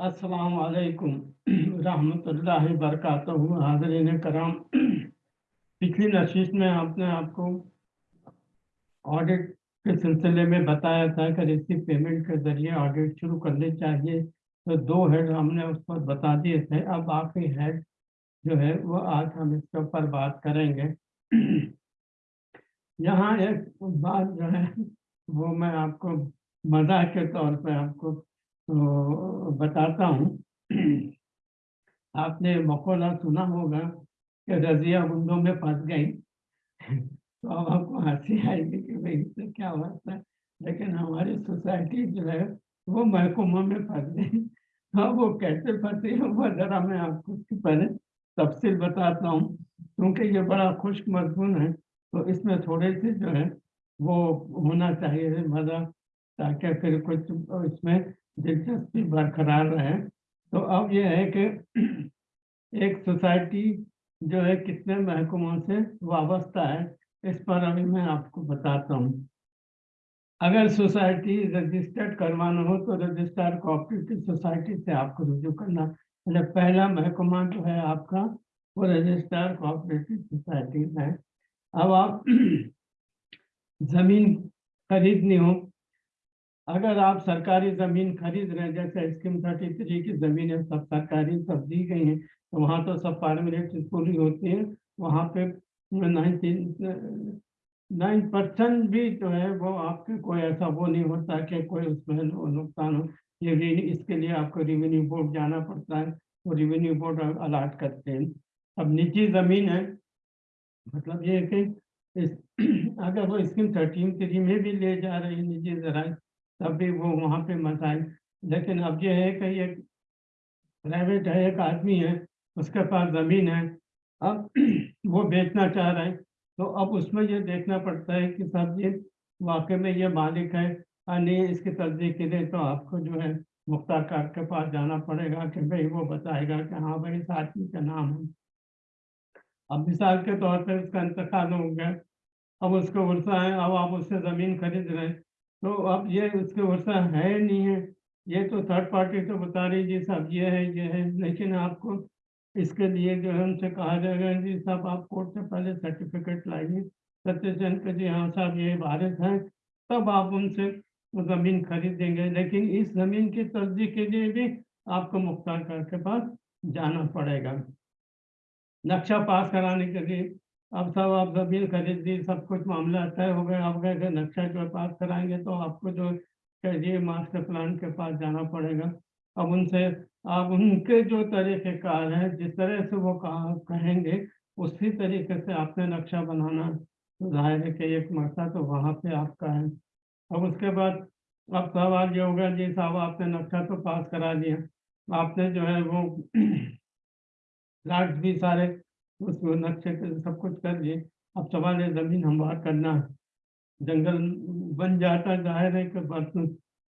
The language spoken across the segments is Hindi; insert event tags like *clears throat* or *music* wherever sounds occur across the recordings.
अस्सलाम वालेकुम रहमतुल्लाहि बरकातहू। हाजरीन कराम। पिछली नशीस में आपने आपको ऑडिट के सिलसिले में बताया था कि रिसीव पेमेंट के ज़रिए ऑडिट शुरू करनी चाहिए। तो दो हेड हमने उस पर बता दिए थे। अब बाकी हेड जो है, वो आज हम इसके ऊपर बात करेंगे। यहाँ एक बात जो है, वो मैं आपको मज़ाक के तौर पे आपको तो बताता हूँ। आपने मकौला सुना होगा कि रजिया गुंडों में फंस गई। तो अब आपको हँसी आएगी कि भाई इससे क्या होता है? लेकिन हमारी सोसाइटी जो है, वो महकुमा में फंस गई। हाँ वो कैसे फंसी है, वो ज़रा मैं आपको उसकी पहले तफसील बताता हूँ। क्योंकि ये बड़ा खुश्क मजमून है तो इसमें थोड़े से जो है, वो होना चाहिए मज़ा, ताकि फिर कुछ इसमें दिलचस्पी बरकरार रहे। तो अब यह है कि एक सोसाइटी जो है कितने महकमों से वाबस्ता है, इस पर अभी मैं आपको बताता हूँ। अगर सोसाइटी रजिस्टर्ड करवाना हो तो रजिस्टर्ड कोऑपरेटिव सोसाइटी से आपको रुजू करना। मतलब पहला महकमा जो है आपका, वो रजिस्टर्ड कोऑपरेटिव सोसाइटी है। अब आप *clears throat* ज़मीन खरीदनी हो अगर आप सरकारी ज़मीन खरीद रहे हैं, जैसे स्कीम थर्टी थ्री की ज़मीन है, सब सरकारी सब दी गई हैं तो वहाँ तो सब पार्मिनेट पूरी होती है, वहाँ पे नाइनटी नाइन परसेंट भी जो है, वो आपके कोई ऐसा वो नहीं होता कि कोई उसमें नुकसान हो। ये इसके लिए आपको रेवेन्यू बोर्ड जाना पड़ता है, वो रेवेन्यू बोर्ड अलाट करते हैं। अब निजी ज़मीन है मतलब ये कि इस, *clears throat* अगर वो स्कीम थर्टीन थ्री में भी ले जा रही है, निजी ज़रा तब भी वो वहाँ पे मसाइल लेकिन अब ये है कि ये प्राइवेट है, एक आदमी है, उसके पास ज़मीन है। अब *clears throat* वो बेचना चाह रहा है। तो अब उसमें ये देखना पड़ता है कि सब ये वाकई में ये मालिक है नहीं, इसकी तस्दीक के लिए तो आपको जो है मुख्तार कार के पास जाना पड़ेगा कि भाई वो बताएगा कि हाँ भाई इस आदमी का नाम है। अब मिसाल के तौर पर उसका इंतकाल हो गया। अब उसको वर्षा है, अब आप उससे ज़मीन खरीद रहे हैं। तो अब ये उसके वर्षा है नहीं है। ये तो थर्ड पार्टी तो बता रही जी साहब, ये है ये है। लेकिन आपको इसके लिए जो है, उनसे कहा जाएगा, जी साहब, आप कोर्ट से पहले सर्टिफिकेट लाइए सत्यचन के जी हाँ साहब, ये भारत है, तब आप उनसे ज़मीन खरीदेंगे। लेकिन इस ज़मीन की तस्दीक के लिए भी आपको मुख्तार के पास जाना पड़ेगा। नक्शा पास कराने के लिए अब सब आप ज़मीन खरीद दी, सब कुछ मामला तय हो गया। अब गए नक्शा जो पास कराएँगे तो आपको जो कहिए मास्टर प्लान के पास जाना पड़ेगा। अब उनसे आप उनके जो तरीक़ेकार हैं, जिस तरह से वो कहा, कहेंगे, उसी तरीके से आपने नक्शा बनाना। तो ज़ाहिर है कि एक मरता तो वहाँ पे आपका है। अब उसके बाद, अब सवाल ये होगा जी साहब, आपने नक्शा तो पास करा दिया। आपने जो है वो *clears throat* प्लाट्स भी सारे उस नक्शे सब कुछ कर लिए अब सवाल है, ज़मीन हमवार करना है। जंगल बन जाता ज़ाहिर है कि बर्तन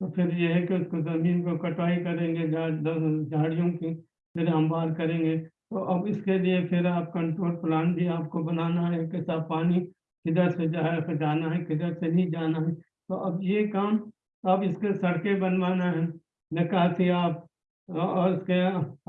तो फिर ये है कि उसको ज़मीन को कटाई करेंगे झाड़ियों की फिर हमवार करेंगे। तो अब इसके लिए फिर आप कंट्रोल प्लान भी आपको बनाना है कि सब पानी किधर से जा जाना है, किधर से नहीं जाना है। तो अब ये काम, अब इसके सड़कें बनवाना है। निकासी आप, और उसके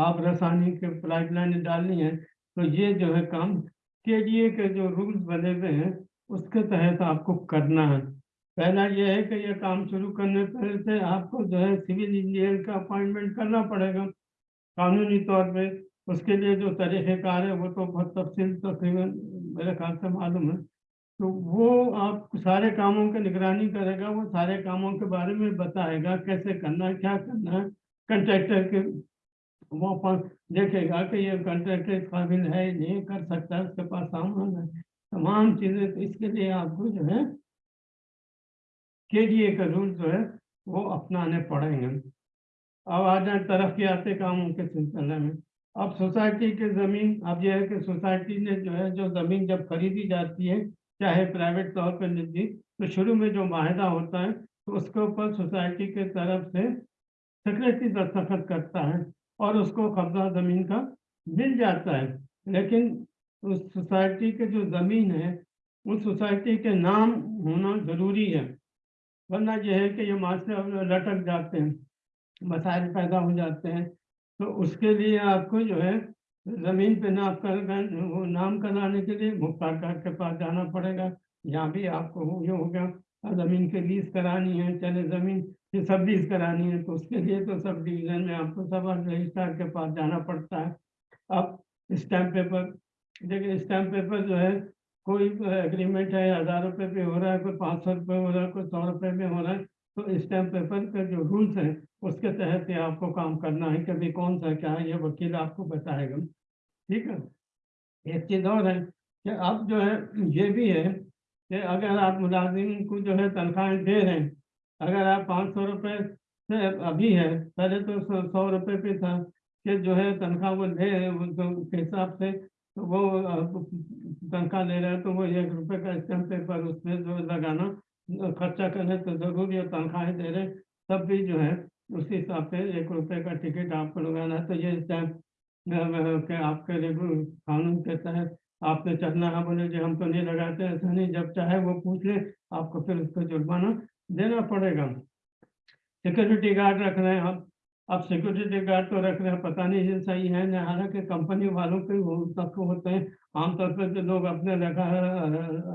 आप रसानी के पाइपलाइन डालनी है। तो ये जो है काम के के जो रूल्स बने हुए हैं, उसके तहत आपको करना है। पहला ये है कि ये काम शुरू करने पहले से आपको जो है सिविल इंजीनियर का अपॉइंटमेंट करना पड़ेगा कानूनी तौर पे। उसके लिए जो तरीक़ेकार है, वो तो बहुत तफसील तकरीबन मेरे ख्याल से मालूम है। तो वो आप सारे कामों की निगरानी करेगा, वो सारे कामों के बारे में बताएगा, कैसे करना है, क्या करना है, कंट्रैक्टर के वो देखेगा कि ये कंट्रैक्टर काबिल है, नहीं कर सकता, उसके पास सामान है। तमाम चीज़ें तो इसके लिए आपको जो है के डी ए का रूल जो है, वो अपनाने पड़ेंगे। अब आ जाए तरक्याती कामों के सिलसिले में। अब सोसाइटी के ज़मीन, अब यह है कि सोसाइटी ने जो है, जो ज़मीन जब खरीदी जाती है, चाहे प्राइवेट तौर पर निजी तो शुरू में जो माहिदा होता है तो उसके ऊपर सोसाइटी के तरफ़ से सेक्रेटरी दस्तखत करता है। और उसको कब्जा ज़मीन का मिल जाता है। लेकिन उस सोसाइटी के जो ज़मीन है, उस सोसाइटी के नाम होना ज़रूरी है। वरना यह है कि ये मास्टर लटक जाते हैं, मसाइल पैदा हो जाते हैं। तो उसके लिए आपको जो है, ज़मीन पे नाम कर नाम कराने के लिए मुख्तार के पास जाना पड़ेगा। यहाँ भी आपको ये हो गया। ज़मीन के लीज करानी है, चले ज़मीन की सब लीज करानी है तो उसके लिए तो सब डिवीज़न में आपको सब रजिस्ट्रार के पास जाना पड़ता है। अब स्टैम्प पेपर देखिए स्टैम्प पेपर जो है, कोई एग्रीमेंट है, हज़ार रुपये पे हो रहा है, कोई पाँच सौ रुपये हो रहा है, कोई सौ रुपये में हो रहा है तो स्टैम्प पेपर के जो रूल्स हैं, उसके तहत ही आपको काम करना है कि भाई कौन सा क्या है, ये वकील आपको बताएगा। ठीक है? एक चीज़ और है कि अब जो है, ये भी है कि अगर आप मुलाजिम को जो है तनख्वाहें दे रहे हैं, अगर आप पाँच सौ रुपये से अभी है, पहले तो सौ रुपये पे था कि जो है तनख्वाह वो दे रहे उसके हिसाब से तो वो तनख्वाह ले रहे हैं तो वो एक रुपये का स्टैम्प पेपर उसमें जो लगाना, खर्चा करने तो ज़रूरी है तनख्वाहें दे रहे तब भी जो है उसी हिसाब से एक रुपये का टिकट आपको लगाना है तो ये स्टैम्प आपके कानून के तहत आपने चलना है बोले, जो, हम तो नहीं लगाते, ऐसा नहीं, जब चाहे वो पूछ ले, आपको फिर उसको जुर्माना देना पड़ेगा। सिक्योरिटी गार्ड रख रहे हैं। हम अब सिक्योरिटी गार्ड तो रख रहे हैं, पता नहीं ये सही है न हालाँकि कंपनी वालों के तक होते हैं। आमतौर पर जो लोग अपने रखा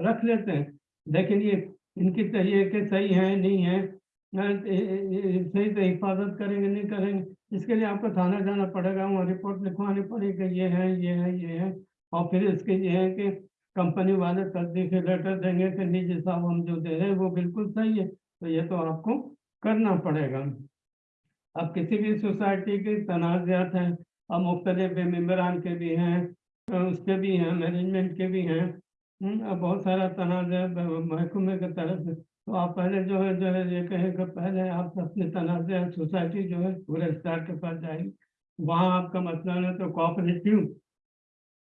रख लेते हैं, लेकिन ये इनकी चाहिए कि सही है, नहीं है सही से हिफाजत करेंगे, नहीं करेंगे। इसके लिए आपको थाना जाना पड़ेगा, वहाँ रिपोर्ट लिखवानी पड़ेगी, ये है ये है ये है। और फिर इसके ये है कि कंपनी वाले तस्दीक लेटर देंगे कि निजी साहब हम जो दे रहे हैं, वो बिल्कुल सही है। तो ये तो आपको करना पड़ेगा। अब किसी भी सोसाइटी के तनाज़ात हैं अब मुख्तलिफ़ मेम्बरान के भी हैं, उसके भी हैं मैनेजमेंट के भी हैं अब बहुत सारा तनाज़ महकमे की तरफ़ से। तो आप पहले जो है जो है, ये कहें कि पहले आप अपने तनाज़ सोसाइटी जो है, पूरे स्टार के पास जाएगी वहाँ आपका मसला है तो कोऑपरेटिव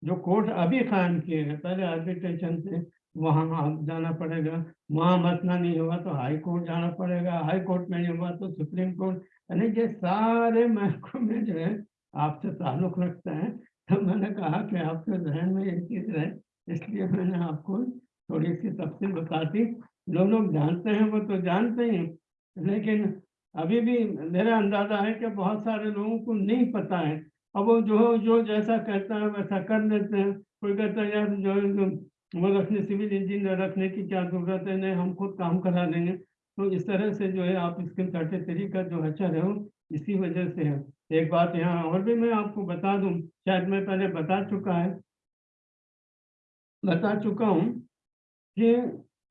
जो कोर्ट अभी कायम किए हैं, पहले आर्बिट्रेशन से वहाँ आप जाना पड़ेगा। वहाँ मसला नहीं होगा तो हाई कोर्ट जाना पड़ेगा। हाई कोर्ट में नहीं हुआ तो सुप्रीम कोर्ट यानी ये सारे महकमे जो है, आपसे ताल्लुक रखते हैं। तो मैंने कहा कि आपके जहन में एक चीज़ रहे इसलिए मैंने आपको थोड़ी सी तफसील बता दी। जो लोग जानते हैं, वो तो जानते ही। लेकिन अभी भी मेरा अंदाज़ा है कि बहुत सारे लोगों को नहीं पता है अब वो जो जो जैसा कहता है, वैसा कर लेते हैं। कोई कहता है, यार, जो वो रखने सिविल इंजीनियर रखने की क्या ज़रूरत है? नहीं, हम खुद काम करा देंगे। तो इस तरह से जो है, आप स्किल थर्टी थ्री का जो अच्छा है, इसी वजह से है। एक बात यहाँ और भी मैं आपको बता दूँ, शायद मैं पहले बता चुका है। बता चुका हूँ कि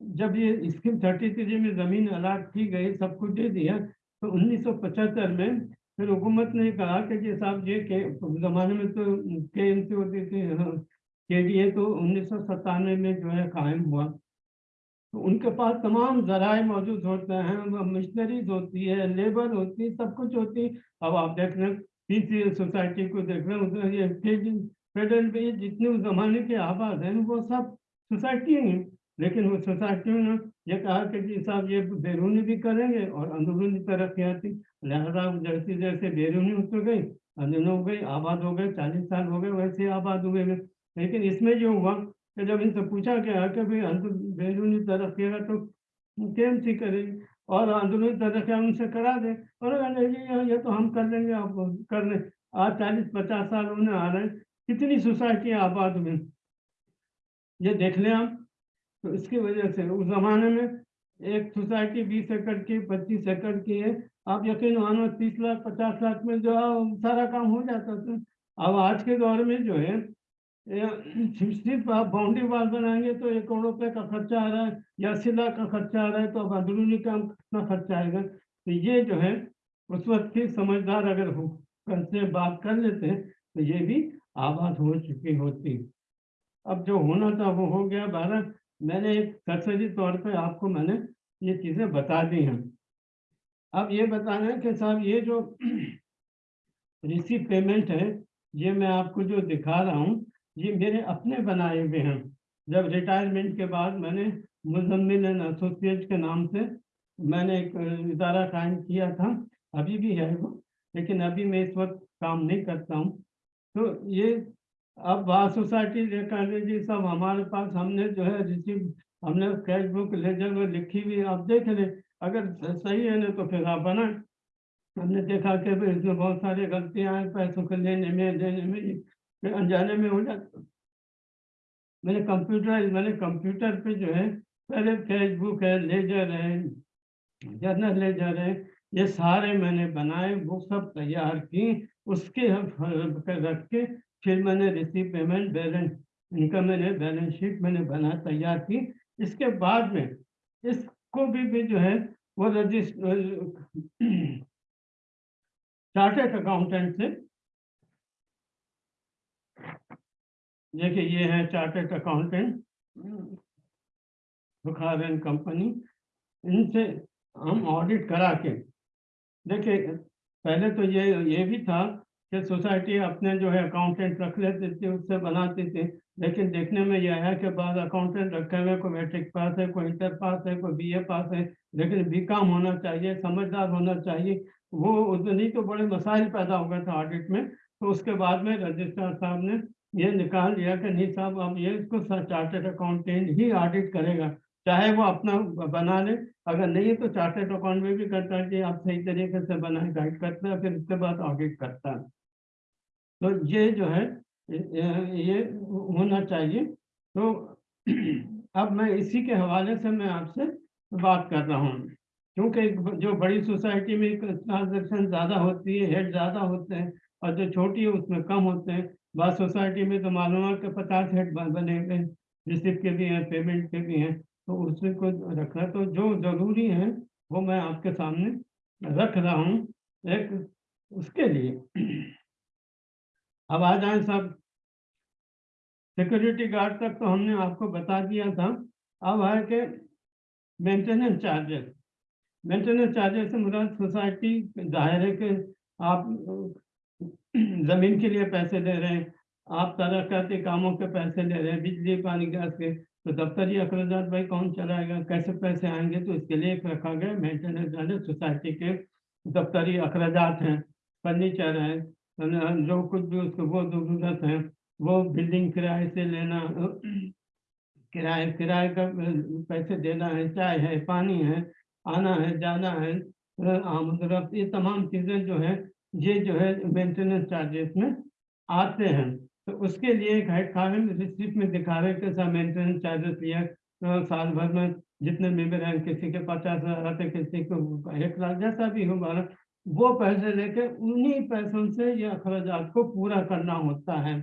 जब ये स्कीम थर्टी थ्री में ज़मीन अलाट की गई, सब कुछ दे दिया तो 1975 में फिर हुकूमत ने कहा कि जी साहब, ये के ज़माने में तो के एम सी होती थी के डी ए तो उन्नीस सौ सतानवे में जो है कायम हुआ। तो उनके पास तमाम जराए मौजूद होते हैं मशीनरीज होती है लेबर होती है सब कुछ होती। है अब आप देख रहे हैं पी सोसाइटी को देख रहे हैं फेडरल पे जितने उस जमाने के आबाद हैं, वो सब सोसाइटी हैं लेकिन वो सोसाइटियों ने ये कहा कि जी साहब, ये बैरूनी भी करेंगे और अंदरूनी तरक्याती। लिहाजा जैसे जैसे बैरूनी हो गई अंदरूनी हो गई, आबाद हो गए, चालीस साल हो गए, वैसे आबाद हुए गए लेकिन इसमें जो हुआ कि जब इनसे पूछा गया कि भाई अंदर बैरूनी तरक्या तो कैम सी करेगी और अंदरूनी तरक्या उनसे करा दे। और ये तो हम कर लेंगे, आप कर लें आज चालीस पचास साल उन्हें आ रहे हैं। कितनी सोसाइटी आबाद हुई? ये देख लें आप तो इसकी वजह से उस जमाने में एक सोसाइटी बीस एकड़ की, पच्चीस एकड़ की है। आप यकीन मानो तीस लाख, पचास लाख में जो है सारा काम हो जाता था अब आज के दौर में जो है सिर्फ़ आप बाउंड्री वाल बनाएँगे तो एक करोड़ रुपए का खर्चा आ रहा है, या अस्सी लाख का खर्चा आ रहा है तो अब अंदरूनी काम कितना खर्चा आएगा? तो ये जो है, उस वक्त की समझदार अगर हो से बात कर लेते हैं तो ये भी आबाद हो चुकी होती। अब जो होना था, वो हो गया बारह। मैंने एक सरसरी तौर पे आपको मैंने ये चीज़ें बता दी हैं। अब ये बताना है कि साहब, ये जो *clears throat* रिसीव पेमेंट है, ये मैं आपको जो दिखा रहा हूँ, ये मेरे अपने बनाए हुए हैं। जब रिटायरमेंट के बाद मैंने मुजम्मिल एंड एसोसिएट के नाम से मैंने एक इदारा कायम किया था, अभी भी है वो, लेकिन अभी मैं इस वक्त काम नहीं करता हूँ। तो ये अब बार सोसाइटी लेकर जी सब हमारे पास हमने जो है रिसीव हमने कैश बुक लेजर में लिखी हुई आप देख लें अगर सही है ना तो फिर आप बनाए हमने देखा कि इसमें बहुत सारी गलतियाँ हैं, पैसों को लेने में, देने में फिर अनजाने में हो जाता मैंने कंप्यूटर मैंने कंप्यूटर पे जो है, पहले फेसबुक है लेजर है जर्नल लेजर है, ये सारे मैंने बनाए, वो सब तैयार की, उसके रख के फिर मैंने रिसीव पेमेंट बैलेंस इनका मैंने बैलेंस शीट मैंने बना, तैयार की। इसके बाद में इसको भी, भी जो है वो रजिस्टर चार्टेड अकाउंटेंट से। देखिए ये है chartered accountant Bukhar and company. इनसे हम ऑडिट करा के देखिए पहले तो ये ये भी था कि सोसाइटी अपने जो है अकाउंटेंट रख लेते थे उससे बनाते थे। लेकिन देखने में यह है कि बाद अकाउंटेंट रखे हुए कोई मैट्रिक पास है, कोई इंटर पास है, कोई बीए पास है, लेकिन बी काम होना चाहिए, समझदार होना चाहिए। वो उतनी तो बड़े मसाइल पैदा हो गए थे ऑडिट में। तो उसके बाद में रजिस्ट्रार साहब ने ये निकाल लिया कि नहीं साहब, अब ये इसको चार्टेड अकाउंटेंट ही ऑडिट करेगा। चाहे वो अपना बना ले। अगर नहीं है तो चार्टेड अकाउंट में भी करता है कि आप सही तरीके से बनाए गाइड करता है, फिर उसके बाद ऑडिट करता है। तो ये जो है ये होना चाहिए। तो *clears throat* अब मैं इसी के हवाले से मैं आपसे बात कर रहा हूँ। क्योंकि जो बड़ी सोसाइटी में ट्रांजेक्शन ज़्यादा होती है, हेड ज़्यादा होते हैं और जो छोटी है उसमें कम होते हैं, बाद सोसाइटी में तो मालूम कि पचास हेड बने हुए रिसिप्ट के भी हैं, पेमेंट के भी हैं तो उससे को रखना तो जो ज़रूरी है, वो मैं आपके सामने रख रहा हूँ एक उसके लिए। *clears throat* अब आ जाए सब। सिक्योरिटी गार्ड तक तो हमने आपको बता दिया था। अब है कि मेंटेनेंस चार्जेस मेंटेनेंस चार्जेस से मुराद सोसाइटी ज़ाहिर है कि आप, ज़मीन के लिए पैसे दे रहे हैं, आप तरक्याती कामों के पैसे ले रहे हैं, बिजली, पानी, गैस के। तो दफ्तरी अखराज भाई कौन चलाएगा, कैसे पैसे आएँगे तो इसके लिए एक रखा गया मेंटेनेंस सोसाइटी के दफ्तरी अखराज हैं, फर्नीचर है जो कुछ भी उसको वो ज़रूरत है वो बिल्डिंग किराए से लेना किराए किराए का पैसे देना है चाय है पानी है आना है जाना है आमद ये तमाम चीज़ें जो है ये जो है मेंटेनेंस चार्जेस में आते हैं तो उसके लिए एक हेड खान रिसिप्ट में दिखा रहे सब मेंटेनेंस चार्जेस लिया साल भर में जितने मेंबर हैं किसी के पचास हज़ार आते किसी को एक लाख जैसा भी हो वो पैसे लेके उन्हीं पैसों से ये अखराज को पूरा करना होता है।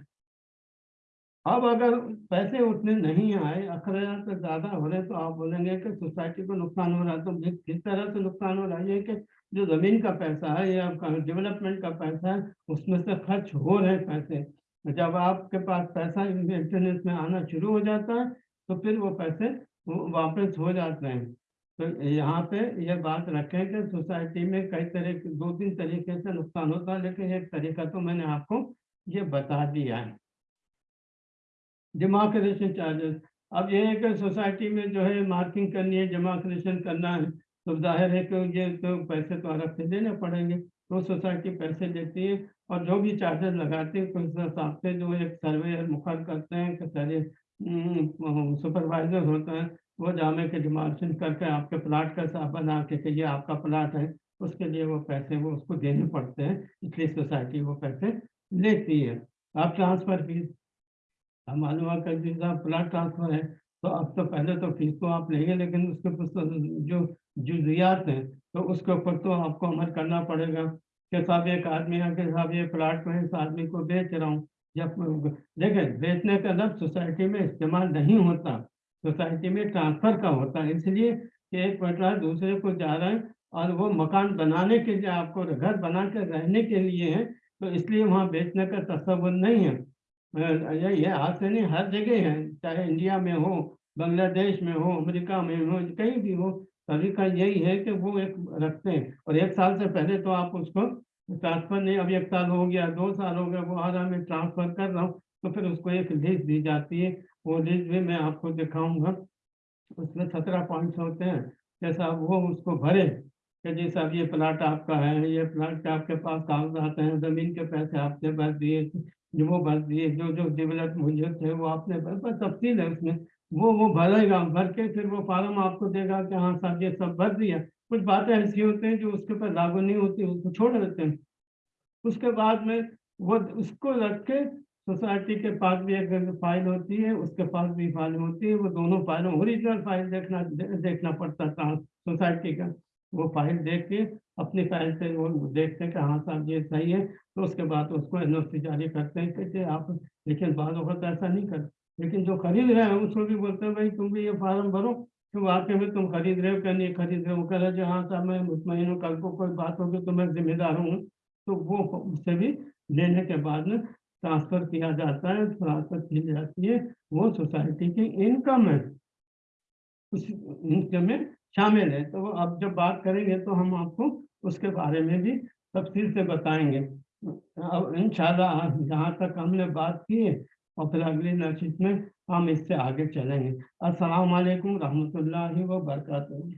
अब अगर पैसे उतने नहीं आए अखराज तो ज़्यादा हो रहे तो आप बोलेंगे कि सोसाइटी को नुकसान हो रहा है तो किस तरह से नुकसान हो रहा है कि जो ज़मीन का पैसा है या डेवलपमेंट का पैसा है, उसमें से खर्च हो रहे पैसे। जब आपके पास पैसा मेंटेनेंस में आना शुरू हो जाता है तो फिर वो पैसे वापस हो जाते हैं। तो यहाँ पे ये बात रखें कि सोसाइटी में कई तरह के दो तीन तरीके से नुकसान होता है, लेकिन एक तरीका तो मैंने आपको ये बता दिया है। डिमार्केशन चार्जेस अब ये है कि सोसाइटी में जो है मार्किंग करनी है जमाक्रेशन करना है। तो ज़ाहिर है कि ये तो पैसे तो अलग से देने पड़ेंगे। तो सोसाइटी पैसे देती है और जो भी चार्जेस लगाते हैं उस हिसाब से जो एक सर्वे मुखर करते हैं कि सुपरवाइजर होते हैं वो जामे के डिमार्शन करके आपके प्लाट का बना के कि ये आपका प्लाट है, उसके लिए वो पैसे वो उसको देने पड़ते हैं, इसलिए सोसाइटी वो पैसे लेती है। आप ट्रांसफ़र फ़ीस अब मालूम है कि साहब प्लाट ट्रांसफ़र है तो अब तो पहले तो फ़ीस तो आप लेंगे, लेकिन उसके जो जुजियात हैं तो उसके ऊपर तो आपको अमल करना पड़ेगा। कि साहब एक आदमी है, कि साहब ये प्लाट में इस आदमी को बेच रहा हूँ, जब देखें बेचने का लफ्ज सोसाइटी में इस्तेमाल नहीं होता। सोसाइटी में ट्रांसफ़र का होता है। इसलिए कि एक पटवार दूसरे को जा रहा है और वो मकान बनाने के लिए आपको घर बना कर रहने के लिए है तो इसलिए वहाँ बेचने का तस्वुर नहीं है। ये आज से नहीं, हर जगह है, चाहे इंडिया में हो, बांग्लादेश में हो, अमेरिका में हो, कहीं भी हो, सभी का यही है कि वो एक रखते हैं। और एक साल से पहले तो आप उसको ट्रांसफ़र नहीं, अब एक साल हो गया, दो साल हो गया, वो आ रहा मैं ट्रांसफ़र कर रहा हूँ तो फिर उसको एक लिस्ट दी जाती है। वो लिस्ट भी मैं आपको दिखाऊँगा। उसमें सत्रह पॉइंट्स होते हैं। जैसा वो उसको भरे, कि जी साहब, ये प्लाट आपका है, ये प्लाट आपके पास कागजात हैं, ज़मीन के पैसे आपने भर दिए, जो वो भर दिए, जो जो डेवलप मुझे थे वो आपने भर पर तफसील है उसमें। वो वो भरेगा, भर के फिर वो फार्म आपको देगा कि हाँ साहब, ये सब भर दिया। कुछ बातें ऐसी होती हैं जो उसके ऊपर लागू नहीं होती, उसको छोड़ देते हैं। उसके बाद में वो उसको रख के सोसाइटी के पास भी एक फ़ाइल होती है, उसके पास भी फ़ाइल होती है, वो दोनों फाइलों ओरिजिनल फ़ाइल देखना देखना पड़ता था सोसाइटी का। वो फ़ाइल देख के अपनी फ़ाइल से वो देखते हैं कि हाँ साहब, ये सही है तो उसके बाद उसको एन जारी करते हैं कहते आप, लेकिन बाद वक्त ऐसा नहीं करते लेकिन जो खरीद रहे हैं उसको भी बोलते हैं, भाई तुम भी ये फार्म भरो तो वाकई में तुम खरीद रहे हो क्या? नहीं खरीद रहे हो। कह रहे जो हाँ साहब, मैं मुतमिन हूँ कल को कोई बात होगी तो मैं जिम्मेदार हूँ। तो वो उससे भी लेने के बाद में ट्रांसफ़र किया जाता है ट्रांसफ़र की जाती है, वो सोसाइटी की इनकम है। उस इनकम में शामिल है। तो अब जब बात करेंगे तो हम आपको उसके बारे में भी तफसील से बताएँगे। अब इन जहाँ तक हमने बात की है, और फिर अगली नशिश में हम इससे आगे चलेंगे। अस्सलाम वालेकुम रहमतुल्लाहि व बरकातहू